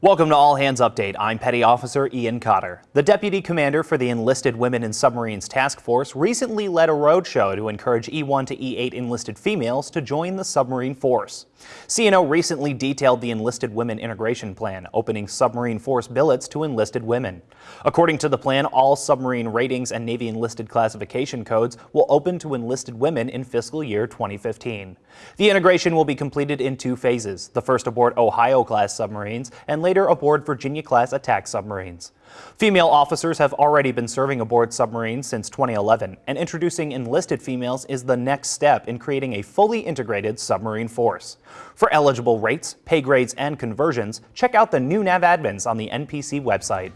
Welcome to All Hands Update. I'm Petty Officer Ian Cotter. The Deputy Commander for the Enlisted Women in Submarines Task Force recently led a roadshow to encourage E1 to E8 enlisted females to join the submarine force. CNO recently detailed the Enlisted Women Integration Plan, opening submarine force billets to enlisted women. According to the plan, all submarine ratings and Navy enlisted classification codes will open to enlisted women in fiscal year 2015. The integration will be completed in two phases, the first aboard Ohio-class submarines and later aboard Virginia-class attack submarines. Female officers have already been serving aboard submarines since 2011, and introducing enlisted females is the next step in creating a fully integrated submarine force. For eligible rates, pay grades, and conversions, check out the new NAVADMINs on the NPC website.